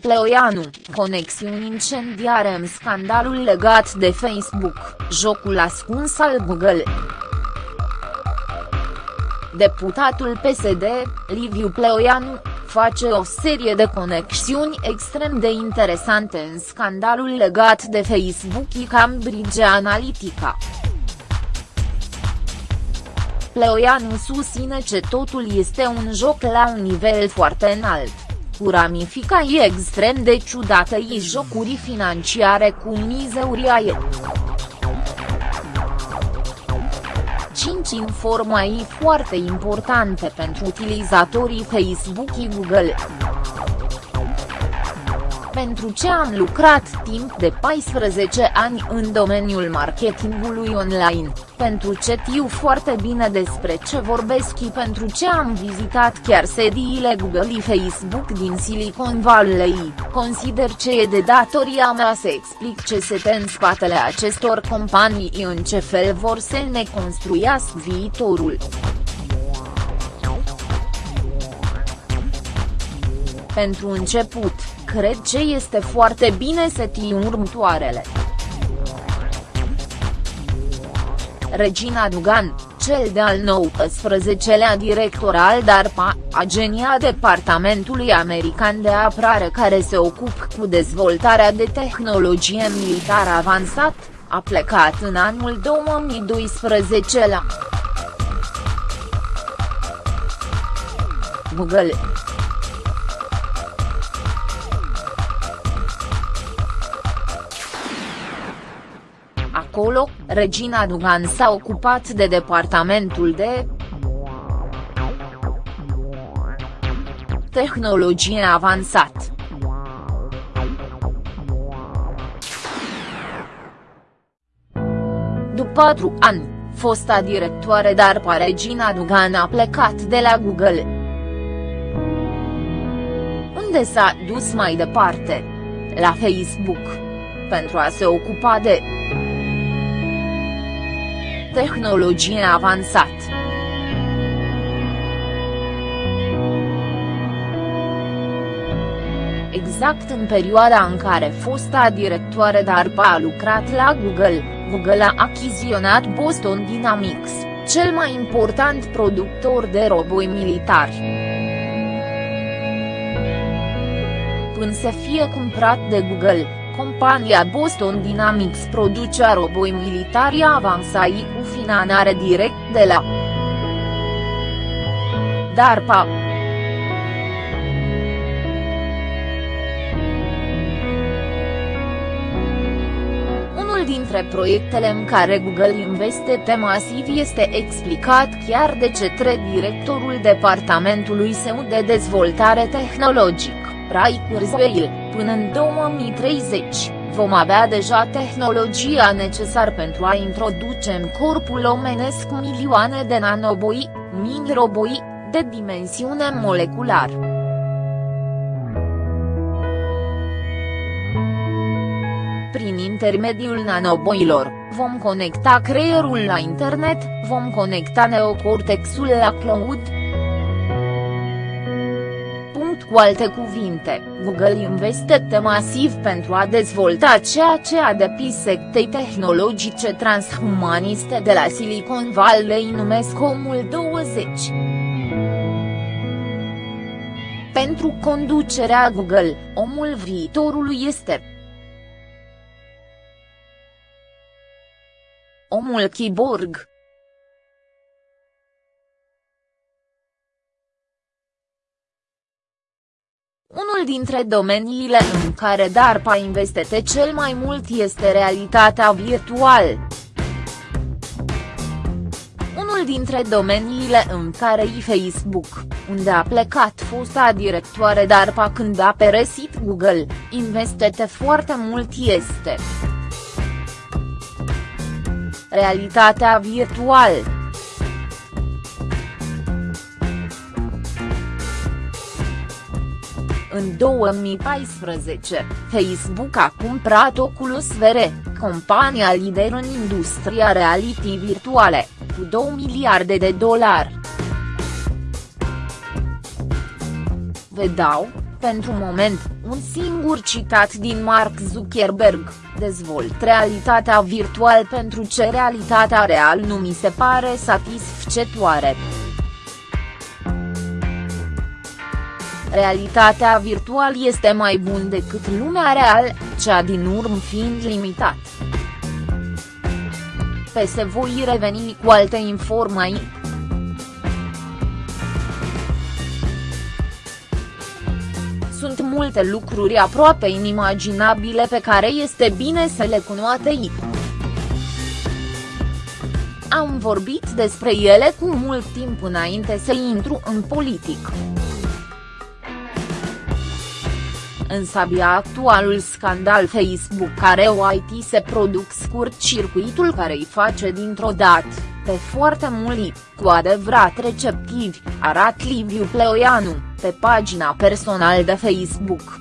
Pleoianu, conexiuni incendiare în scandalul legat de Facebook, jocul ascuns al Google. Deputatul PSD, Liviu Pleoianu, face o serie de conexiuni extrem de interesante în scandalul legat de Facebook și Cambridge Analytica. Pleoianu susține că totul este un joc la un nivel foarte înalt, cu ramificații extrem de ciudate și jocuri financiare cu mize uriașe. 5 informații foarte importante pentru utilizatorii Facebook și Google. Pentru ce am lucrat timp de 14 ani în domeniul marketingului online, pentru ce știu foarte bine despre ce vorbesc și pentru ce am vizitat chiar sediile Google și Facebook din Silicon Valley, consider ce e de datoria mea să explic ce se în spatele acestor companii și în ce fel vor să ne construiască viitorul. Pentru început, cred ce este foarte bine să tii următoarele. Regina Dugan, cel de-al 19-lea director al DARPA, agenia departamentului american de apărare care se ocupă cu dezvoltarea de tehnologie militară avansat, a plecat în anul 2012 la Google. Acolo, Regina Dugan s-a ocupat de departamentul de tehnologie avansat. După patru ani, fosta directoare DARPA Regina Dugan a plecat de la Google. Unde s-a dus mai departe? La Facebook. Pentru a se ocupa de tehnologie avansat. Exact în perioada în care fosta directoare DARPA a lucrat la Google, Google a achiziționat Boston Dynamics, cel mai important productor de roboi militari. Până să fie cumpărat de Google, compania Boston Dynamics producea roboi militari avansai cu finanțare direct de la DARPA. Unul dintre proiectele în care Google investe masiv este explicat chiar de către directorul departamentului său de dezvoltare tehnologic, Ray Kurzweil, până în 2030, vom avea deja tehnologia necesară pentru a introduce în corpul omenesc milioane de nanoboi, mini-roboi, de dimensiune moleculară. Prin intermediul nanoboilor, vom conecta creierul la internet, vom conecta neocortexul la cloud. Punct cu alte cuvinte, Google investește masiv pentru a dezvolta ceea ce a depis sectei tehnologice transhumaniste de la Silicon Valley numesc omul 20. Pentru conducerea Google, omul viitorului este Omul Kiborg Unul dintre domeniile în care DARPA investește cel mai mult este realitatea virtuală. Unul dintre domeniile în care i Facebook, unde a plecat fosta directoare DARPA când a peresit Google, investește foarte mult este realitatea virtuală. În 2014, Facebook a cumpărat Oculus VR, compania lider în industria reality virtuale, cu 2 miliarde de dolari. Vă dau, Pentru moment, un singur citat din Mark Zuckerberg, dezvolt realitatea virtual pentru ce realitatea real nu mi se pare satisfăcătoare. Realitatea virtual este mai bun decât lumea real, cea din urmă fiind limitat. Pe se voi reveni cu alte informații. Sunt multe lucruri aproape inimaginabile pe care este bine să le cunoatei. Am vorbit despre ele cu mult timp înainte să intru în politic. Însă abia actualul scandal Facebook care IT se produc scurt circuitul care îi face dintr-o dată, pe foarte mult, cu adevărat receptivi, arată Liviu Pleoianu, pe pagina personală de Facebook.